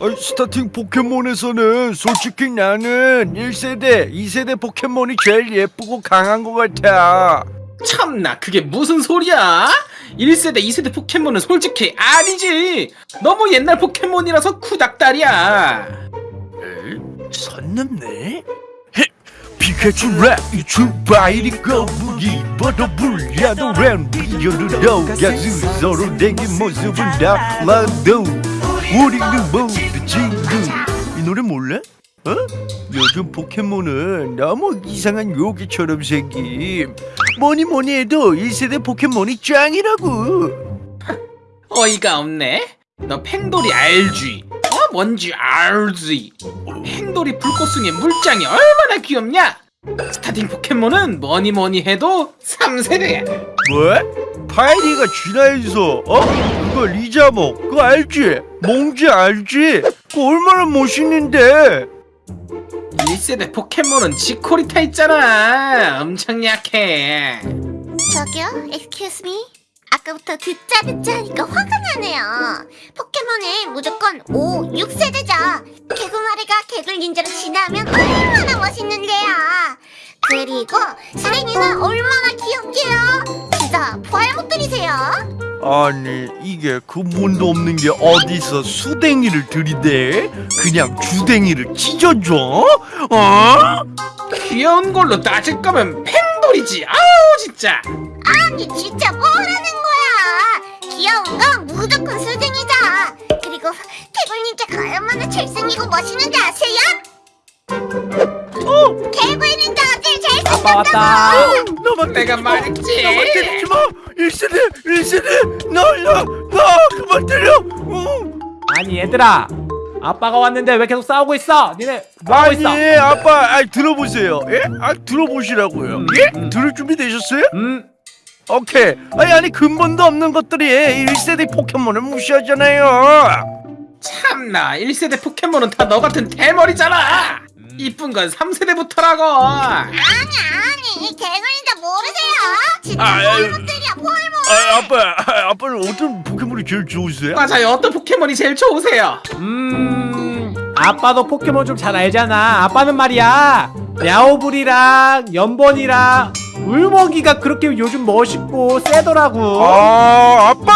아, starting 포켓몬에서는 솔직히 나는 1세대, 2세대 포켓몬이 제일 예쁘고 강한 것 같아. 참나 그게 무슨 소리야? 1세대 2세대 포켓몬은 솔직히 아니지 너무 옛날 포켓몬이라서 구닥다리야 선 넘네? 피카츄 라이츄 파이리 꼬부기 버터플 야도란 피존투 가수 서로 내게 모습은 달라도 우리는 모두 친구 이 노래 몰라? 어? 요즘 포켓몬은 너무 이상한 요괴처럼 생김 뭐니 뭐니 해도 1세대 포켓몬이 짱이라고 어이가 없네 너 팽돌이 알지? 어 뭔지 알지? 팽돌이 불꽃숭이 물장이 얼마나 귀엽냐? 스타팅 포켓몬은 뭐니 뭐니 해도 3세대야 뭐? 파이리가 진화해서 어? 그거 리자몽 그거 알지? 몽지 알지? 그거 얼마나 멋있는데 1세대 포켓몬은 지코리타 있잖아 엄청 약해 저기요, excuse me. 아까부터 듣자 듣자 하니까 화가 나네요. 포켓몬은 무조건 5, 6세대죠. 개구마리가 개굴 닌자로 진화하면 얼마나 멋있는데요. 그리고 수랭이는 얼마나 귀엽게요. 진짜 부활 못 들이세요. 아니 이게 근본도 없는 게 어디서 수댕이를 들이대 그냥 주댕이를 찢어줘? 어? 귀여운 걸로 따질 거면 팽돌이지 아우 진짜 아니 진짜 뭐라는 거야. 귀여운 건 무조건 수댕이다. 그리고 개굴 닌자가 얼마나 잘생기고 멋있는지 아세요? 어? 개굴 닌자가 제일 아빠 왔다. 잘생겼다고. 너만 내가. 말했지. 너만 때리지 마 1세대 1세대 나야 나 그만 때려 어. 아니 얘들아 아빠가 왔는데 왜 계속 싸우고 있어? 니네 뭐하고 있어? 아니 아빠 아 들어보세요 예? 아 들어보시라고요 음, 예? 음. 들을 준비 되셨어요? 음 오케이 아니 아니 근본도 없는 것들이 1세대 포켓몬을 무시하잖아요 참나 1세대 포켓몬은 다 너 같은 대머리잖아 이쁜 건 3세대부터라고 아니 아니 닌자 모르세요? 진짜 아. 포알못들이야 포알못. 아 아빠 아, 아빠는 어떤 포켓몬이 제일 좋으세요? 맞아요 어떤 포켓몬이 제일 좋으세요? 음, 아빠도 포켓몬 좀 잘 알잖아. 아빠는 말이야. 야오불이랑 연번이랑 울먹이가 그렇게 요즘 멋있고 세더라고. 아 아빠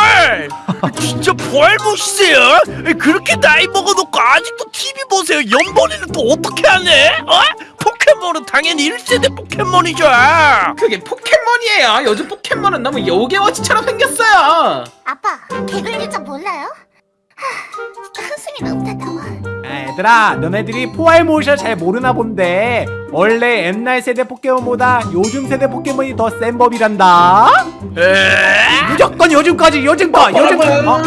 진짜 포알못이세요? 그렇게 나이 먹어놓고 아직도 TV 보세요 연번이는 또 어떻게 하네? 어? 포켓몬은 당연히 1세대 포켓몬이죠 그게 포켓몬이에요 요즘 포켓몬은 너무 요괴워치처럼 생겼어요 아빠 개굴닌자 몰라요? 하, 진짜 한숨이 너무 다 나와. 아, 얘들아, 너네들이 포알못이어서 잘 모르나 본데 원래 옛날 세대 포켓몬보다 요즘 세대 포켓몬이 더 센 법이란다. 에? 무조건 요즘까지 요즘 거 요즘 거. 어?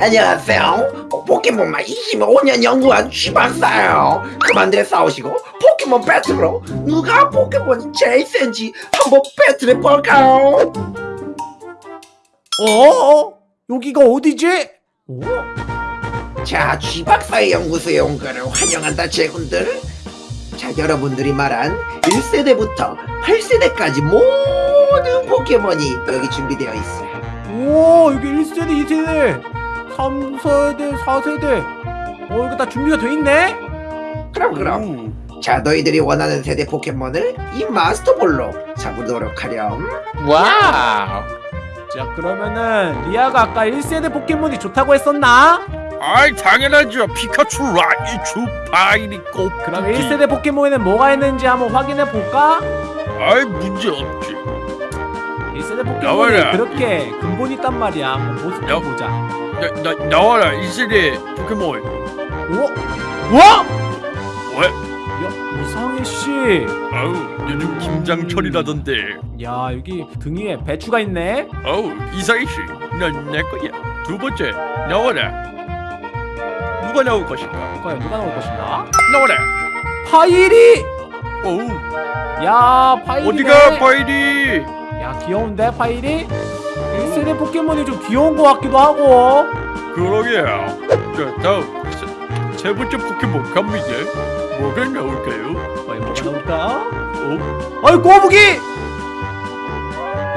안녕하세요. 포켓몬만 25년 연구한 쥐박사예요. 그만들 싸우시고 포켓몬 배틀로 누가 포켓몬이 제일 센지 한번 배틀해 볼까요? 어? 어? 여기가 어디지? 어? 자, 쥐박사의 연구소에 온 거를 환영한다, 제군들. 자, 여러분들이 말한 1세대부터 8세대까지 모든 포켓몬이 여기 준비되어 있어요. 오 여기 1세대 2세대 3세대 4세대 어 이거 다 준비가 돼 있네? 그럼 그럼. 자, 너희들이 원하는 세대 포켓몬을 이 마스터볼로 잡으도록 하렴. wow 자 그러면은 리아가 아까 1세대 포켓몬이 좋다고 했었나? 아이 당연하죠 피카츄 라이츄 파이리 꼬 그럼 1세대 포켓몬에는 뭐가 있는지 한번 확인해 볼까? 아이 문제 없지 1세대 포켓몬이 나와라. 그렇게 근본 있단 말이야 한번 모습 야. 좀 보자 나, 나, 나와라 1세대 포켓몬 오? 와? 왜? 야 이상해씨 아우 요즘 김장철이라던데 야 여기 등 위에 배추가 있네 아우 이상해씨 넌 내 거야 두 번째 나와라 누가 나올 것인가 과연 누가 나올 것인가? 나와라 파이리! 어우 야 파이리 어디가 파이리 야 귀여운데 파이리? 1세대 포켓몬이 좀 귀여운 것 같기도 하고 그러게요 자 다음 세, 세 번째 포켓몬 갑니다 뭐가 나올까요? 과연 뭐가 나올까? 어? 어이 꼬부기!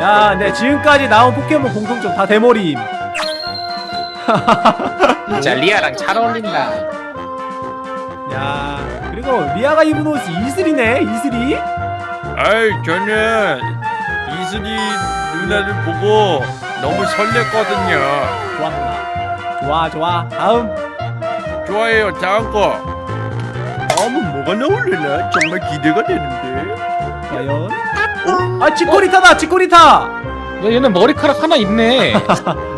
야, 네 지금까지 나온 포켓몬 공통점 다 대머리임. 진짜 리아랑 잘 어울린다. 야 그리고 리아가 입은 옷이 이슬이네 이슬이? 아이 저는 이슬이 누나를 보고 너무 설렜거든요. 좋았구나? 좋아 좋아. 다음. 좋아해요 다음 거. 다음은 뭐가 나올려나? 정말 기대가 되는데. 과연? 어? 아 치코리타다 치코리타! 야, 얘는 머리카락 하나 있네. 이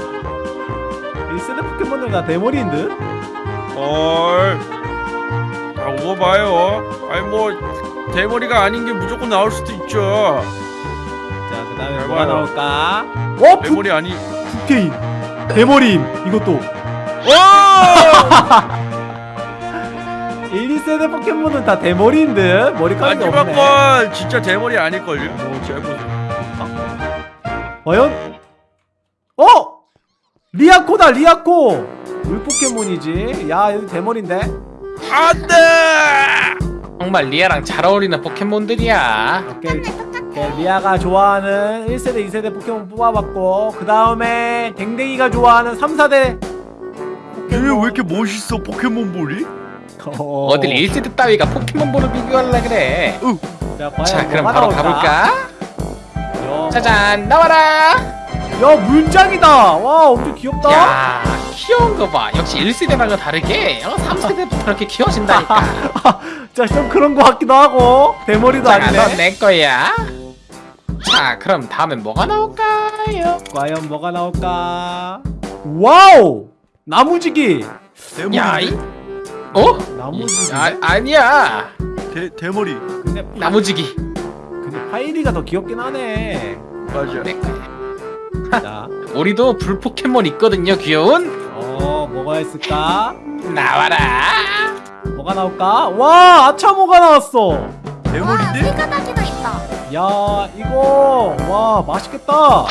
포켓몬들 다 대머리인 듯? 헐 아, 오고 봐요 아니 뭐 대머리가 아닌 게 무조건 나올 수도 있죠 자 그 다음에 잘 뭐가 봐요. 나올까? 어? 부, 대머리 아니 부케인 대머리임 이것도 와 1, 2세대 포켓몬은 다 대머리인 듯? 머리카락이 마지막 없네 건 진짜 대머리 아닐걸요 뭐 잘 보세요 과연? 어? 리아코다 리아코 물 포켓몬이지. 야 여기 대머리인데? 안돼! 정말 리아랑 잘 어울리는 포켓몬들이야. 오케이. 오케이, 리아가 좋아하는 1세대 2세대 포켓몬 뽑아봤고 그 다음에 댕댕이가 좋아하는 3, 4대 얘왜 이렇게 멋있어 포켓몬볼이? 어... 어딜 1세대 따위가 포켓몬볼을 비교하려 그래. 자, 자 그럼 뭐가 바로? 가볼까? 야, 짜잔 나와라 야 물장이다. 와 엄청 귀엽다. 야 귀여운 거봐. 역시 1세대랑은 다르게 어, 3세대부터 이렇게 귀여워진다니까. 자좀 그런 거 같기도 하고. 대머리도 자 아니네 넌내 거야. 자 그럼 다음엔 뭐가 나올까요? 과연 뭐가 나올까? wow! 나무지기. 대머리. 야 이... 어? 나무지기. 아, 아니야. 대, 대머리. 근데, 파, 나무지기. 근데 파이리가 더 귀엽긴 하네. 맞아. 내 거야 자, 우리도 불 포켓몬 있거든요 귀여운. 어 뭐가 있을까? 나와라. 뭐가 나올까? 와 아차모가 나왔어? 와 대머리인데? 세가닥이도 있다. 야 이거 와 맛있겠다.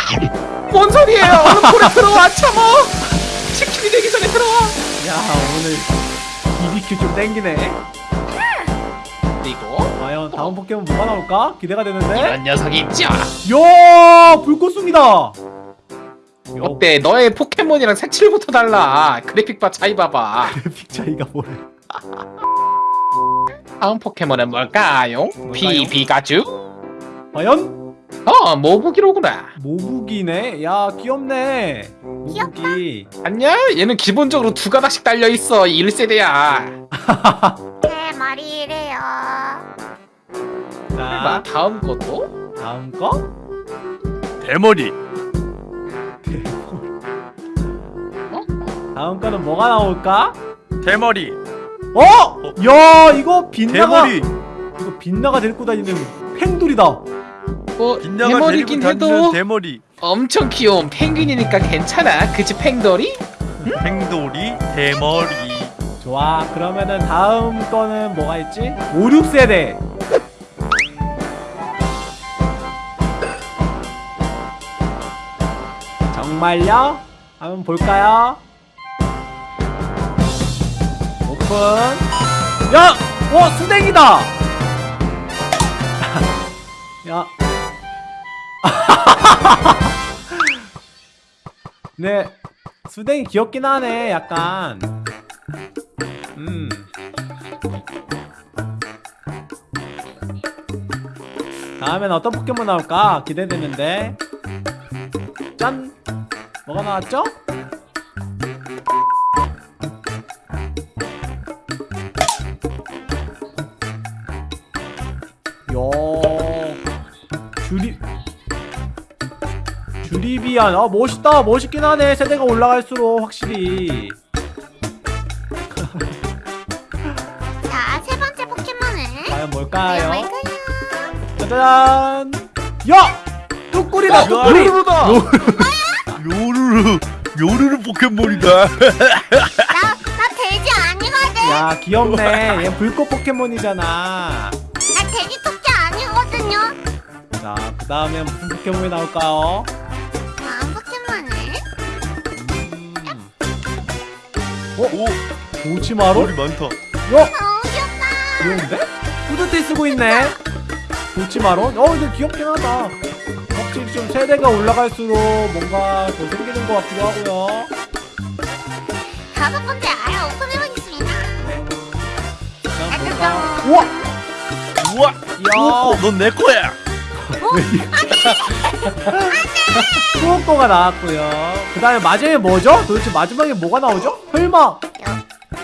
뭔 소리예요? 얼른 볼에 들어와 참어 치킨이 되기 전에 들어와. 야 오늘 BBQ 좀 땡기네. 그리고 과연 다음 포켓몬 뭐가 나올까? 기대가 되는데? 이런 녀석이 있죠. 야 불꽃숭이다. 야, 어때? 너의 포켓몬이랑 색칠부터 달라. 그래픽 봐 차이 봐봐. 그래픽 차이가 뭐래? 다음 포켓몬은 뭘까요? 비비가주? 과연? 어 모부기로구나. 모부기네? 야 귀엽네. 모부기 아니야 얘는 기본적으로 두 가닥씩 달려있어 1세대야. 제 머리래요. 봐자 다음 것도? 다음 거? 대머리 다음 거는 뭐가 나올까? 대머리. 어? 야 이거 빛나가 대머리. 이거 빛나가 데리고 다니는 팽돌이다. 뭐 빛나가 대머리긴 데리고 다니는 해도 대머리. 엄청 귀여운 펭귄이니까 괜찮아. 그치 팽돌이? 팽돌이 대머리. 좋아. 그러면은 다음 거는 뭐가 있지? 5, 6세대. 정말요? 한번 볼까요? 오픈 야! 와 수댕이다! 야 네 수댕이 귀엽긴 하네 약간 음. 다음엔 어떤 포켓몬 나올까 기대되는데 짠 뭐가 나왔죠? 주리비안. 아 멋있다. 멋있긴 하네. 세대가 올라갈수록 확실히. 자 세 번째 포켓몬은 과연 뭘까요? 뭘까요? 짜잔! 야! 뚜꾸리다. 뚜꾸리! 루루루다. 요루루. 요루루 포켓몬이다. 나, 나 돼지 아니거든. 야 귀엽네. 얘 불꽃 포켓몬이잖아. 나 돼지 토끼 아니거든요. 자 그 다음에 무슨 포켓몬이 나올까요? 오. 도치마루? 머리 많다. 야! 너무 귀엽다. 귀여운데? 후드티 쓰고 있네. 도치마루? 어 근데 귀엽긴 하다. 확실히 좀 세대가 올라갈수록 뭔가 더 생기는 것 같기도 하고요. 다섯 번째 알 오픈해보겠습니다. 자, 우와! 우와! 이야 넌내 거야! 수호거가 나왔고요. 그 다음에 마지막에 뭐죠? 도대체 마지막에 뭐가 나오죠? 설마.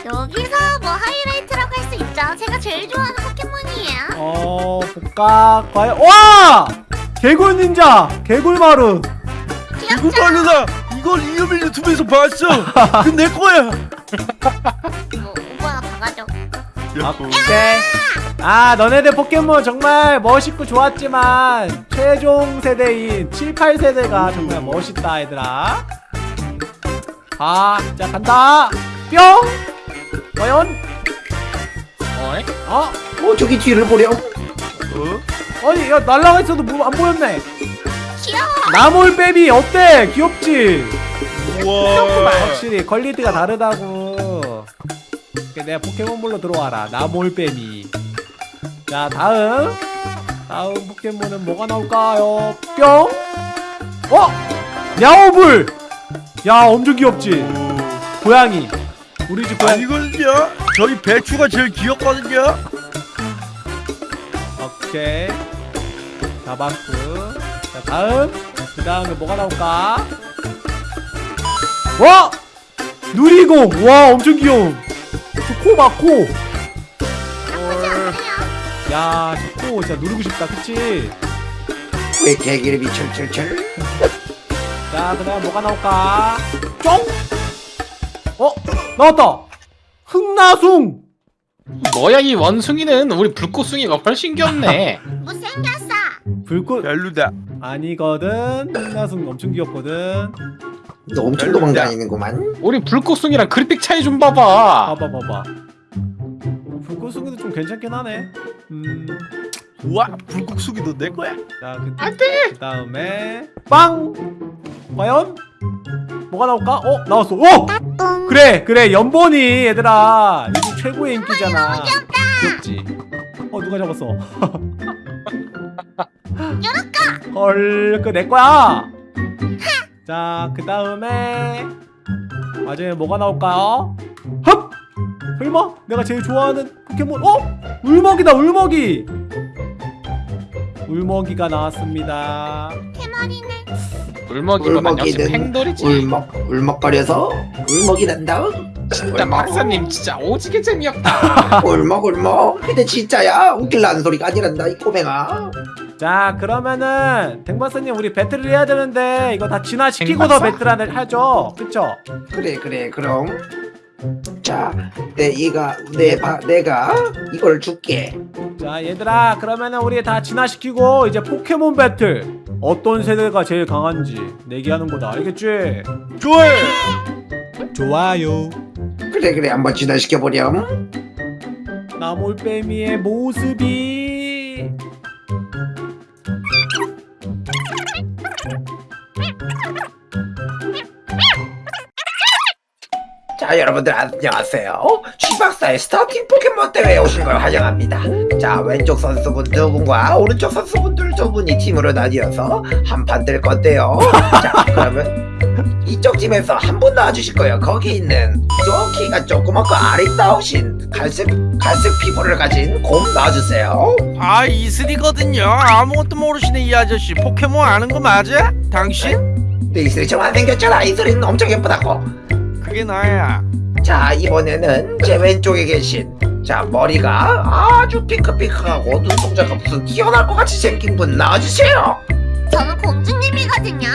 여기서 뭐 하이라이트라고 할 수 있죠. 제가 제일 좋아하는 포켓몬이에요. 어 볼까 과연 와! 개굴 닌자 개굴 마루. 이거 말로다 이걸 이유밀 유튜브에서 봤어. 그건 내 거야. 오케이. 아 너네들 포켓몬 정말 멋있고 좋았지만 최종 세대인 7, 8세대가 정말 멋있다 얘들아 아 자 간다. 뿅. 과연? 어이? 어어 저기 뒤를 보렴 어? 아니 야 날라가 있어도 뭐 안 보였네. 귀여워. 나몰빼미 어때? 귀엽지? 우와. 확실히 quality가 다르다고. 내가 포켓몬볼로 들어와라. 나몰빼미 자 다음. 다음 포켓몬은 뭐가 나올까요? 뿅. 어? 야오불 야 엄청 귀엽지? 고양이. 우리 집 고양이. 아니거든요? 저희 배추가 제일 귀엽거든요? 오케이. 잡았고 자 다음. 그 다음에 뭐가 나올까? 와! 누리공! 와 엄청 귀여움. 저코 봐코. 나쁘지 않네요. 야, 저코 진짜 누르고 싶다, 그치? 왜 개기름이 철철철 자, 그 다음 뭐가 나올까? 쫑! 어? 나왔다! 흥나숭! 뭐야 이 원숭이는 우리 불꽃숭이가 훨씬 귀엽네 못생겼어. 불꽃 별로다 아니거든. 흥나숭 엄청 귀엽거든. 너 엄청 도망다니는구만 우리 불꽃숭이랑 그래픽 차이 좀 봐봐 봐봐, 봐봐. 불꽃숭이도 좀 괜찮긴 하네. 음, 우와 불국수기 너내 거야 자, 그, 안돼 그 다음에 빵! 과연? 뭐가 나올까? 어? 나왔어. 오! 그래, 그래, 연본이 얘들아. 요즘 최고의 인기잖아. 귀엽지? 어, 누가 잡았어? 헐, 그내 거야. 자, 그 다음에 마지막에 뭐가 나올까요? 흡! 설마? 내가 제일 좋아하는 포켓몬 어? 울먹이다 울먹이 울먹이가 나왔습니다. 대머리네. 울먹이보단 역시 팽돌이지 울먹 울먹거려서 울먹이 난다 진짜 울먹. 박사님 진짜 오지게 재미없다. 울먹 울먹. 근데 진짜야. 웃길라는 소리가 아니란다 이 꼬맹아. 자 그러면은 댕박사님 우리 배틀을 해야 되는데 이거 다 진화시키고서? 배틀을 하죠. 그쵸? 그래 그래. 그럼 자 내가 내가 내가 이걸 줄게. 자 얘들아 그러면은 우리 다 진화시키고 이제 포켓몬 배틀 어떤 세대가 제일 강한지 내기하는 거다. 알겠지? 좋아요. 좋아요. 그래 그래 한번 진화시켜 보렴. 나몰빼미의 모습이 자 여러분들 안녕하세요. 쥐박사의 스타팅 포켓몬 대회에 오신 걸 환영합니다. 자 왼쪽 선수분 두 분과 오른쪽 선수분들 두 분이 팀으로 나뉘어서 한판 될 건데요. 자 그러면 이쪽 팀에서 한 분 나와주실 거예요. 거기 있는 저 키가 조그맣고 아리따우신 갈색 갈색 피부를 가진 곰 나와주세요. 아 이슬이거든요. 아무것도 모르시는 이 아저씨. 포켓몬 아는 거 맞아? 당신? 네 이슬이 좀 안 생겼잖아. 이슬이는 엄청 예쁘다고 그게 나야 자 이번에는 제 왼쪽에 계신 자 머리가 아주 핑크핑크하고 눈동자가 무슨 튀어나올 것 같이 생긴 분 나와주세요 저는 공주님이거든요.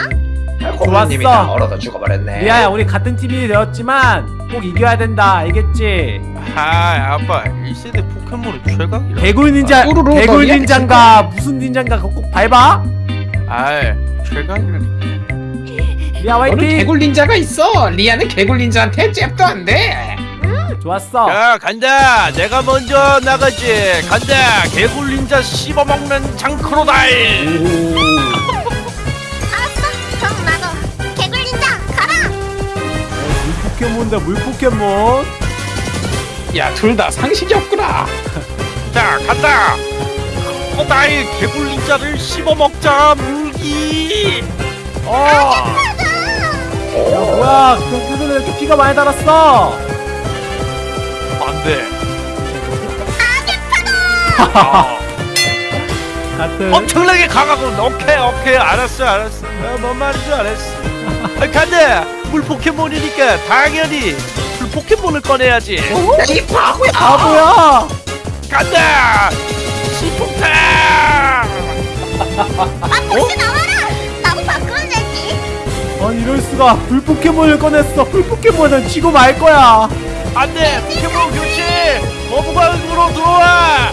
좋았어. 다 얼어서 죽어버렸네 리아야 우리 같은 팀이 되었지만 꼭 이겨야 된다 알겠지? 아 아빠 1세대 포켓몬은 최강이라 개굴 닌자 뽀로로 개굴? 닌자인가 무슨 닌자인가 그거 꼭 밟아? 아이 최강이라 리 아 너는 화이팅! 개굴 닌자가 있어. 리아는 개굴 닌자한테 잽도 안돼. 좋았어. 자 간다. 내가 먼저 나가지. 간다. 개굴 닌자 씹어먹는 장크로다이. 알았어. 그럼 나도 개굴 닌자 가라. 물 포켓몬이다 물 포켓몬 야둘 다 상식이 없구나. 자 간다. 크로다이 개굴 닌자를 씹어먹자 물기. 어 야 뭐야 경주는 이렇게 피가 많이 달았어. 안돼. 같은 엄청나게 강하군 오케이 오케이. 알았어 알았어. 어, 뭔 말인지 알았어. 아, 간다 물 포켓몬이니까 당연히 불 포켓몬을 꺼내야지. 야이 바보야. 바보야? 간다! 시풍탕 아 혹시 나와라 아니 이럴 수가. 불 포켓몬을 꺼냈어. 불 포켓몬은 지고 말 거야. 안돼! 포켓몬 교체! 거북왕으로 들어와!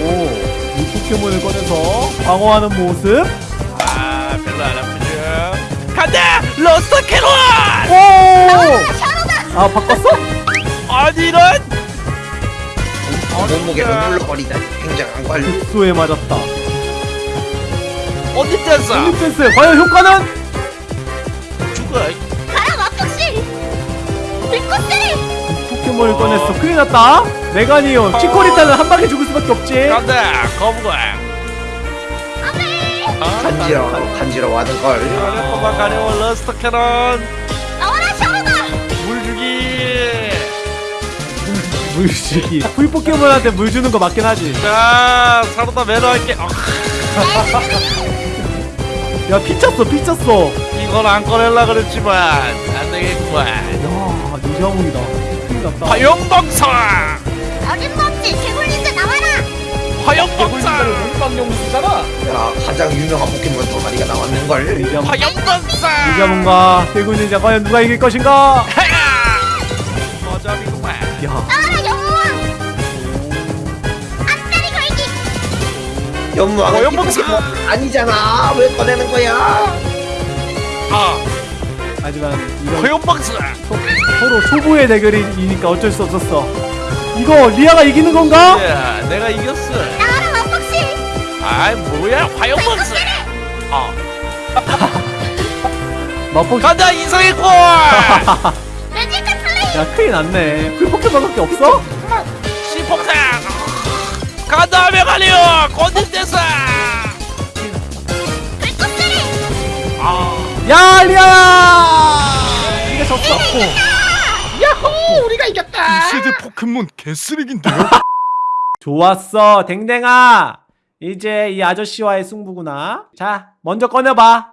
오 불 포켓몬을 꺼내서 방어하는 모습. 아 별로 안 아프죠. 간다! 러스터 캐논! 오아 바꿨어? 아니 이런! 몸무게가 눌러버리다. 굉장한 걸 흡수에 맞았다. 어디 뗐어 홈리펜스 과연 효과는? 가라 막국씨! 불꽃들이 포켓몬을 꺼냈어. 큰일 났다. 메가니온 치코리타는 한 방에 죽을 수밖에 없지. 간다 거부광 간지러워 간지러워하는 걸. 이번에 꼬마 가려운 러스터 캐논. 나와라 샤오가 물주기. 물주기. 풀 포켓몬한테 물 주는 거 맞긴 하지. 자 사로다 매너 할게. 어, 야 피쳤어 피쳤어. 이건 안 꺼낼라 그랬지만 안 되겠구만. 야 유자몽이다. 큰일 났다 화염방사! 어림없지 개굴린자 나와라! 화염방사! 문방용수잖아. 야 가장 유명한 포켓몬 두 마리가 나왔는 걸? 유자몽 화염방사! 유자몽과 대군인자 과연 누가 이길 것인가? 하야! 어차피구만. 야 연무왕은 어, 이 연봉사! 아니잖아. 왜 꺼내는 거야? 아. 하지만 이건 화염방사 서, 서로 초보의 대결이니까 어쩔 수 없었어. 이거 리아가 이기는 건가? 야 내가 이겼어. 아이 뭐야? 화염방사 아. 맛보기 간다 이성의 골! 매직카 플레이. 야 큰일 났네. 풀 포켓몬밖에 없어? 시폭탄 간다 메가리오 건들대사. 불꽃들이 아. 야 리아야! 이게 졌어. 야호 우리가 이겼다. 세대 포켓몬 개쓰레기인데요? 좋았어 댕댕아. 이제 이 아저씨와의 승부구나. 자 먼저 꺼내봐.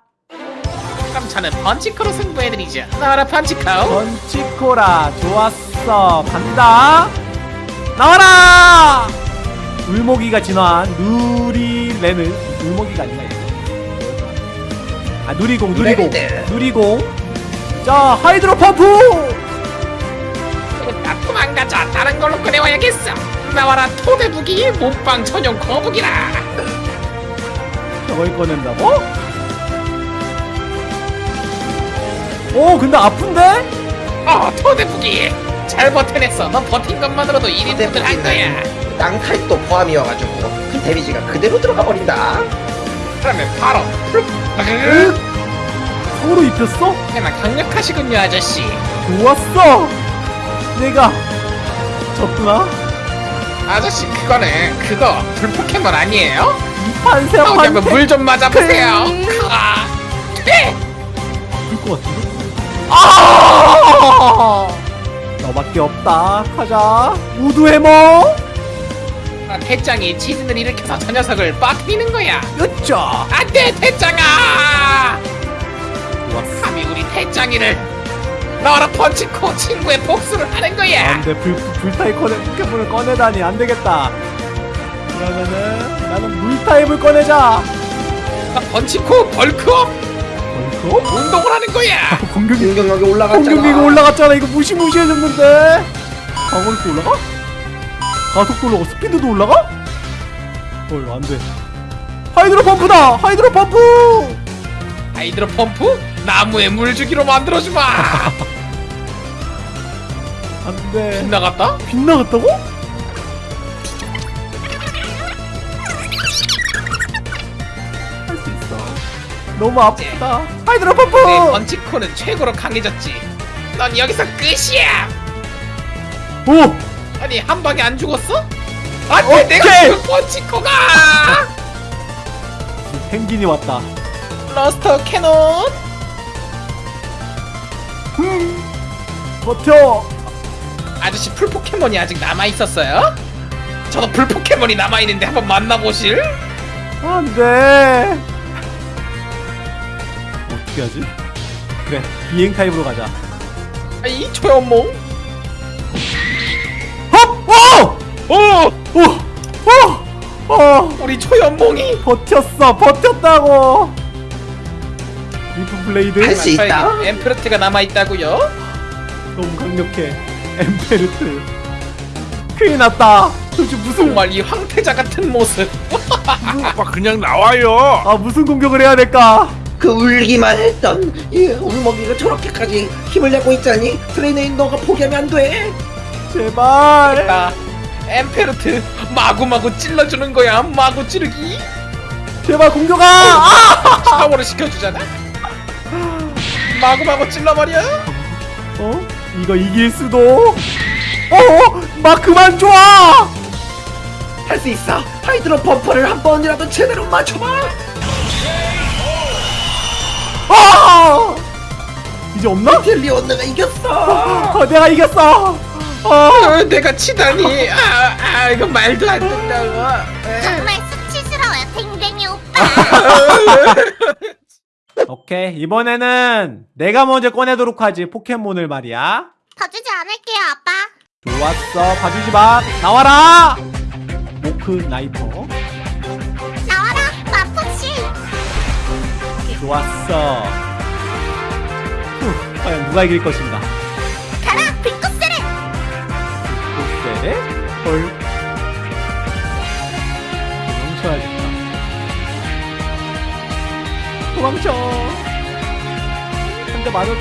깜차는 펀치크로 승부해드리죠. 나와라 펀치코. 번치코라 좋았어. 간다. 나와라 울모기가 진화한 누리레는 울모기가 아니라 이거. 아 누리공 누리공. 누리공. 자 하이드로 펌프! 나 도망가자. 다른 걸로 꺼내와야겠어. 나와라 토대부기 몸빵 전용 거북이라. 저걸 꺼낸다고? 오 근데 아픈데? 어 토대부기. 잘 버텨냈어. 너 버틴 것만으로도 1인분을 한 거야 땅타입도 포함이어가지고 그 데미지가 그대로 들어가 버린다 그러면 바로 으 서로 입혔어? 꽤나 강력하시군요 아저씨 좋았어 내가 졌구나 아저씨 그거는 그거 불포켓몬 아니에요? 판세 판세 물좀 맞아보세요 아, 돼! 불것 같은데? 아! 너밖에 없다. 가자. 우드 해 머. 아, 대장이 지진을 일으켜서 저 녀석을 빠뜨리는 거야 으짜. 안돼 대장아 좋았어. 감히 우리 대장이를 나와라 펀치코 친구의 복수를 하는 거야 안돼 불 불타입 꺼내 포켓몬을 꺼내다니 안 되겠다. 그러면은 나는 물 타입을 꺼내자. 나 펀치코 벌크업 벌써? 운동을 하는 거야 공격이 공격력이 올라갔잖아 공격기가 올라갔잖아. 이거 무시무시해졌는데. 방어력도 올라가? 가속도 올라가? 스피드도 올라가? 헐 안돼. 하이드로 펌프다. 하이드로 펌프. 하이드로 펌프 나무에 물 주기로 만들어주마 안돼. 빗나갔다? 빗나갔다고? 할 수 있어. 너무 아프다. 하이드로 펌프. 내 번치코는 최고로 강해졌지 넌 여기서 끝이야 오. 아니 한 방에 안 죽었어? 안돼 내가. 그 번치코가 펭귄이 왔다. 러스터 캐논 버텨 아저씨 풀 포켓몬이 아직 남아 있었어요? 저도 풀 포켓몬이 남아 있는데 한번 만나보실? 안돼 어떻게 하지? 그래 비행 타입으로 가자 아, 이 초염몽. 어! 오, 어! 어! 어! 우리 초염몽이. 버텼어 버텼다고 리프 블레이드 할 수 있다. 엠페르트가 남아 있다고요? 너무 강력해 엠페르트 큰일 났다 도대체 무슨 정말 이 황태자 같은 모습. 오빠 그냥 나와요 아 무슨 공격을 해야 될까 그 울기만 했던 이 울먹이가 저렇게까지 힘을 내고 있자니 트레이너인 너가 포기하면 안 돼. 제발 나 엠페르트 마구마구 찔러주는 거야. 마구 찌르기. 제발 공격아 아! 샤워를 시켜주잖아. 마구마구 찔러버려. 어? 이거 이길 수도 어? 막 그만 좋아 할 수 있어. 하이드로 펌프를 한 번이라도 제대로 맞춰봐. 아! 이제 없나? 텔리온 내가 이겼어. 어, 내가 이겼어 어. 어, 내가 치다니. 아, 아, 이거 말도 안 된다고. 정말 수치스러워요 댕댕이 오빠. 오케이 이번에는 내가 먼저 꺼내도록 하지 포켓몬을 말이야. 봐주지 않을게요 아빠. 좋았어 봐주지 마. 나와라! 모크 나이퍼. 나와라 마폭씨. 좋았어. 후, 과연 누가 이길 것인가 헐 도망쳐야겠다 도망쳐 한 대 맞아줘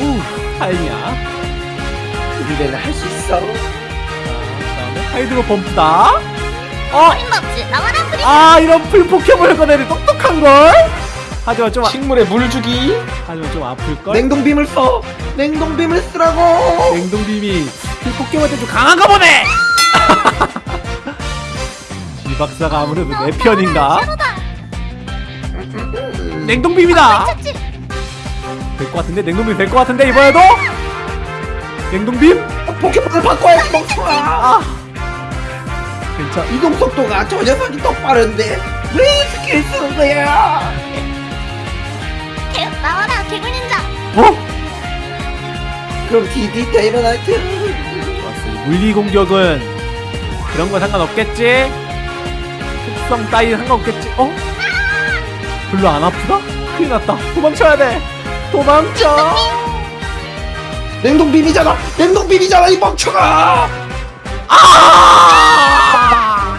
우 다행이야 우리는 할수 있어. 자, 그다음에 하이드로 범프다 어! 나와라 아 이런 풀 포켓몬을 꺼내는 똑똑한걸 하지만 좀 아- 식물에 물 주기. 하지만 좀 아플걸 냉동빔을 써. 냉동빔을 쓰라고. 냉동빔이 풀 포켓몬한테 좀 강한가 보네 이 박사가 아무래도 내 편인가 냉동빔이다 쳤지 될 것 같은데 냉동빔 될 것 같은데 이번에도 냉동빔 포켓몬을 바꿔야지 멍청아. 아 괜찮 이동 속도가 저 녀석이 더 빠른데 왜 스킬 쓰는 거야? 어? 그럼 DD 데이너나이트 좋았어 이 물리 공격은 그런 거 상관없겠지? 특성 따위 상관없겠지? 어? 별로 안 아프다? 큰일 났다. 도망쳐야 돼. 도망쳐. 냉동빔이잖아. 냉동빔이잖아 이 멍청아. 아!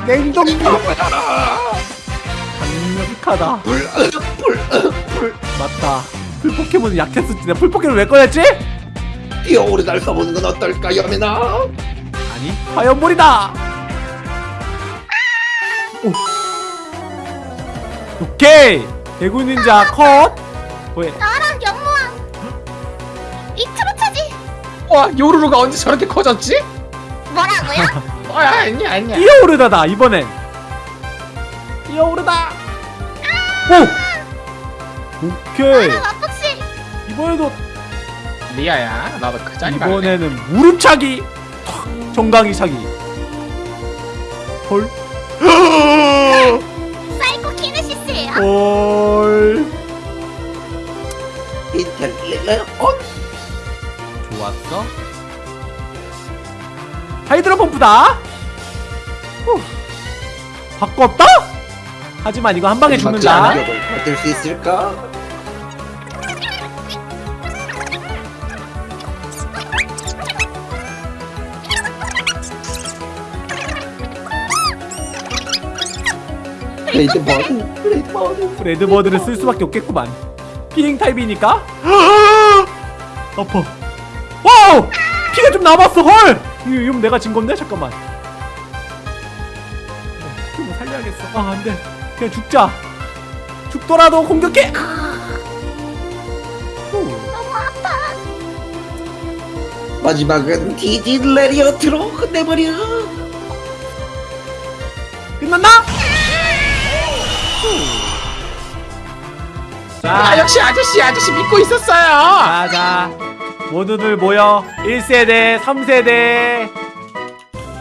냉동빔 바보잖아. 강력하다. 불, 으, 불, 으, 불. 맞다 풀 포켓몬이 약했었지 내가 풀 포켓몬 왜 꺼냈지? 뛰어오르날 써보는 건 어떨까 여매나? 아니 화염볼이다 오. 오케이 대구 닌자 컷 왜? 나와라 연무왕 이트로 차지 와, 요루루가 언제 저렇게 커졌지? 뭐라고요? 어, 아니야, 아니야. 뛰어오르다다 이번엔 뛰어오르다 오 오케이 마폭씨 이번에도 리아야, 나도 그 자리 갈래. 이번에는 무릎차기 탁, 정강이 차기 헐 사이코 키네시스예요 헐 인텔리전 좋았어 하이드로 펌프다 후. 바꿨다? 하지만 이거 한 방에 죽는다 받을 수 있을까? 레이드 버든 레이드 버든 레드버드를 쓸 수밖에 없겠구만. 비행 타입이니까? 아파. 와우! 피가 좀 남았어 헐! 이거, 이거 내가 진 건데? 잠깐만. 좀 살려야겠어. 아 안돼. 그냥 죽자. 죽더라도 공격해! 마지막은 디디 레리어트로 끝내버려. 끝났나? 후. 아 역시 아저씨 아저씨 믿고 있었어요 자자 모두들 모여 1세대 3세대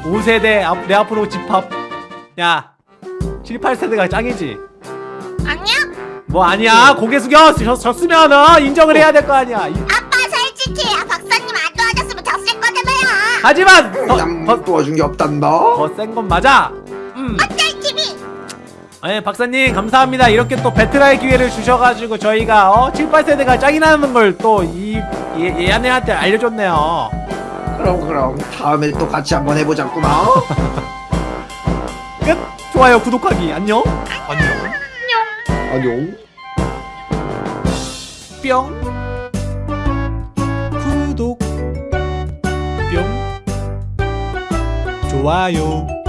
5세대 앞, 내 앞으로 집합 야 7, 8세대가 짱이지 아니야? 뭐 아니야 고개 숙여 졌, 졌으면 어, 인정을 해야 될 거 아니야 이- 아빠 솔직히 아, 박사님 안 도와줬으면 졌을 거다며요. 하지만 남 더센건 도와준 게 없단다 맞아 음. 어쩔 TV? 아니 박사님 감사합니다. 이렇게 또 배틀할 기회를 주셔가지고 저희가 어 7, 8세대가 짱이라는 걸 또이 얘네한테 알려줬네요. 그럼 그럼. 다음에 또 같이 한번 해보자꾸나. 끝. 좋아요 구독하기. 안녕. 안녕. 안녕. 뿅. 구독. 뿅. 좋아요